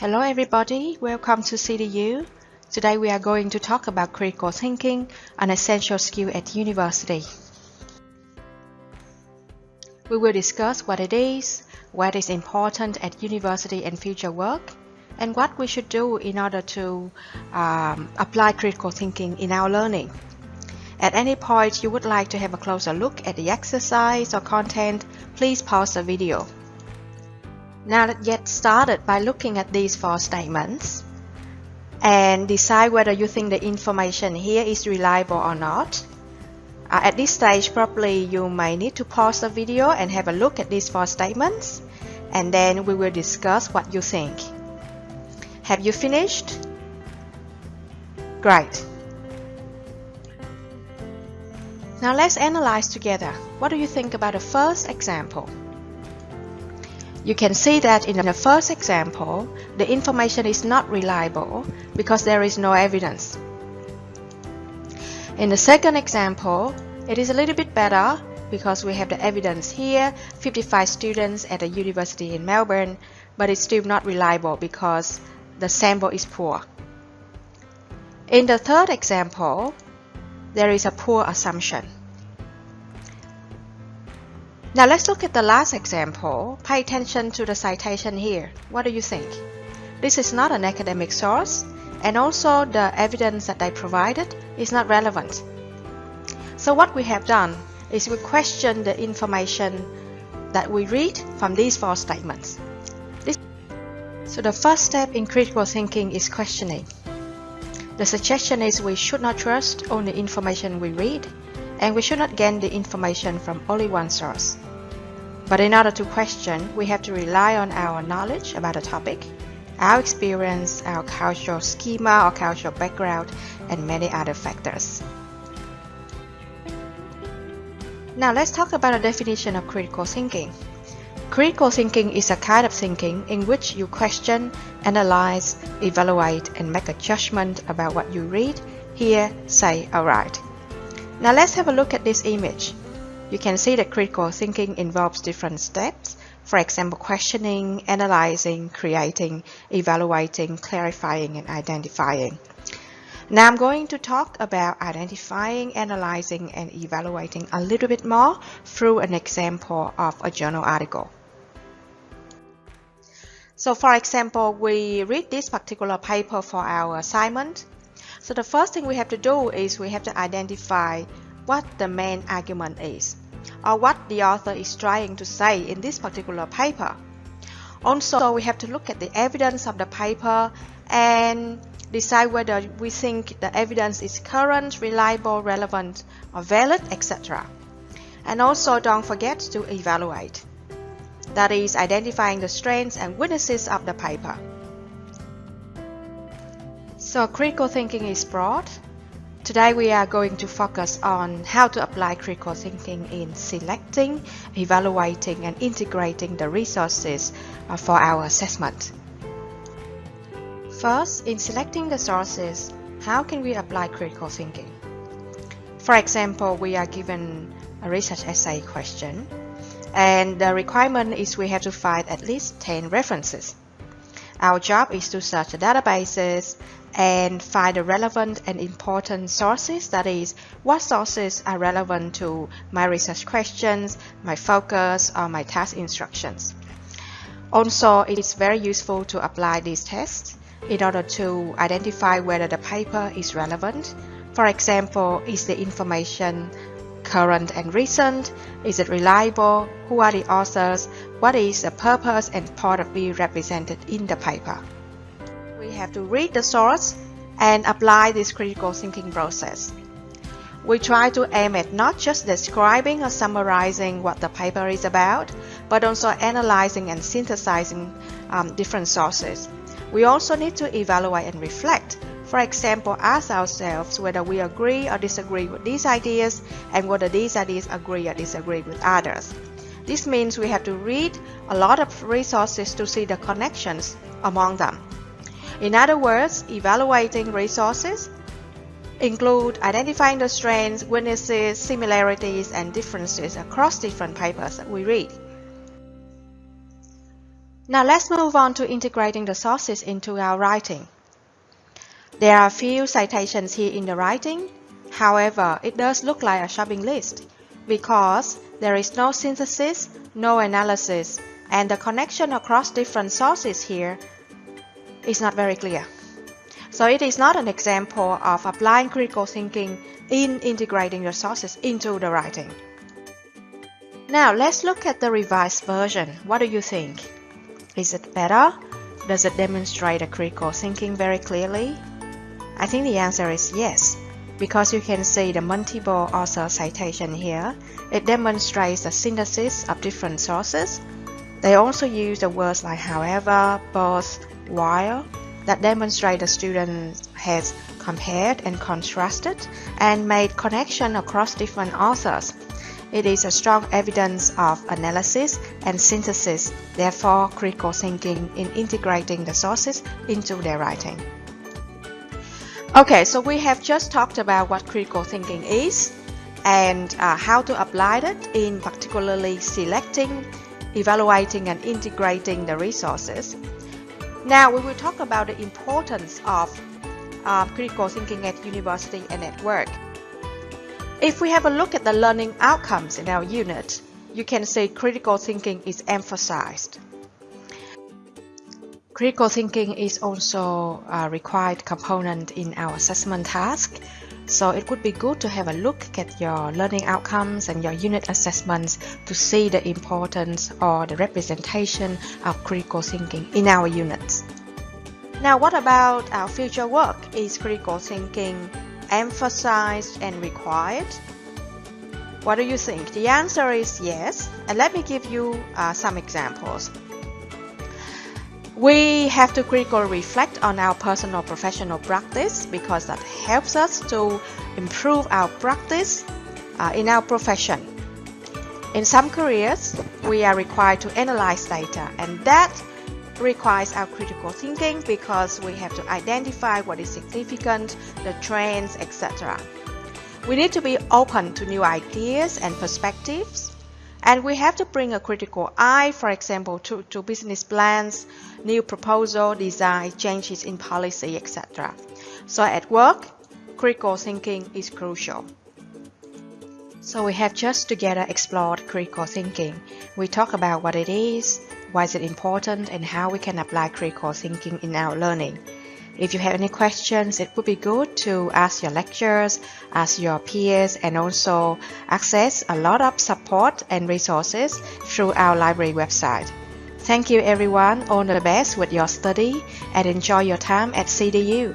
Hello everybody, welcome to CDU. Today we are going to talk about critical thinking, an essential skill at university. We will discuss what it is, what is important at university and future work, and what we should do in order to um, apply critical thinking in our learning. At any point you would like to have a closer look at the exercise or content, please pause the video. Now let's get started by looking at these four statements and decide whether you think the information here is reliable or not. Uh, at this stage, probably you may need to pause the video and have a look at these four statements and then we will discuss what you think. Have you finished? Great. Now let's analyze together. What do you think about the first example? You can see that in the first example, the information is not reliable because there is no evidence. In the second example, it is a little bit better because we have the evidence here, 55 students at a university in Melbourne, but it's still not reliable because the sample is poor. In the third example, there is a poor assumption. Now let's look at the last example. Pay attention to the citation here. What do you think? This is not an academic source and also the evidence that they provided is not relevant. So what we have done is we question the information that we read from these four statements. This so the first step in critical thinking is questioning. The suggestion is we should not trust only information we read and we should not gain the information from only one source. But in order to question, we have to rely on our knowledge about a topic, our experience, our cultural schema or cultural background, and many other factors. Now let's talk about a definition of critical thinking. Critical thinking is a kind of thinking in which you question, analyze, evaluate, and make a judgment about what you read, hear, say, or write. Now let's have a look at this image. You can see that critical thinking involves different steps. For example, questioning, analyzing, creating, evaluating, clarifying, and identifying. Now I'm going to talk about identifying, analyzing, and evaluating a little bit more through an example of a journal article. So for example, we read this particular paper for our assignment so the first thing we have to do is we have to identify what the main argument is or what the author is trying to say in this particular paper. Also, we have to look at the evidence of the paper and decide whether we think the evidence is current, reliable, relevant, or valid, etc. And also don't forget to evaluate. That is identifying the strengths and weaknesses of the paper. So critical thinking is broad. Today we are going to focus on how to apply critical thinking in selecting, evaluating and integrating the resources uh, for our assessment. First, in selecting the sources, how can we apply critical thinking? For example, we are given a research essay question and the requirement is we have to find at least 10 references. Our job is to search the databases and find the relevant and important sources. That is, what sources are relevant to my research questions, my focus, or my task instructions. Also, it is very useful to apply these tests in order to identify whether the paper is relevant. For example, is the information current and recent? Is it reliable? Who are the authors? What is the purpose and point of view represented in the paper? we have to read the source and apply this critical thinking process. We try to aim at not just describing or summarizing what the paper is about, but also analyzing and synthesizing um, different sources. We also need to evaluate and reflect. For example, ask ourselves whether we agree or disagree with these ideas and whether these ideas agree or disagree with others. This means we have to read a lot of resources to see the connections among them. In other words, evaluating resources include identifying the strengths, weaknesses, similarities, and differences across different papers that we read. Now let's move on to integrating the sources into our writing. There are a few citations here in the writing. However, it does look like a shopping list because there is no synthesis, no analysis, and the connection across different sources here is not very clear. So it is not an example of applying critical thinking in integrating the sources into the writing. Now let's look at the revised version. What do you think? Is it better? Does it demonstrate a critical thinking very clearly? I think the answer is yes, because you can see the multiple author citation here. It demonstrates the synthesis of different sources. They also use the words like however, both, while, that demonstrate the student has compared and contrasted and made connection across different authors it is a strong evidence of analysis and synthesis, therefore critical thinking in integrating the sources into their writing. Okay, so we have just talked about what critical thinking is and uh, how to apply it in particularly selecting, evaluating and integrating the resources. Now we will talk about the importance of uh, critical thinking at university and at work. If we have a look at the learning outcomes in our unit, you can see critical thinking is emphasized. Critical thinking is also a required component in our assessment task, so it would be good to have a look at your learning outcomes and your unit assessments to see the importance or the representation of critical thinking in our units. Now what about our future work? Is critical thinking emphasized and required? What do you think? The answer is yes. And let me give you uh, some examples. We have to critically reflect on our personal professional practice because that helps us to improve our practice uh, in our profession. In some careers, we are required to analyze data and that requires our critical thinking because we have to identify what is significant, the trends, etc. We need to be open to new ideas and perspectives. And we have to bring a critical eye, for example, to, to business plans, new proposal, design, changes in policy, etc. So at work, critical thinking is crucial. So we have just together explored critical thinking. We talk about what it is, why is it important, and how we can apply critical thinking in our learning. If you have any questions, it would be good to ask your lecturers, ask your peers, and also access a lot of support and resources through our library website. Thank you everyone, all the best with your study and enjoy your time at CDU.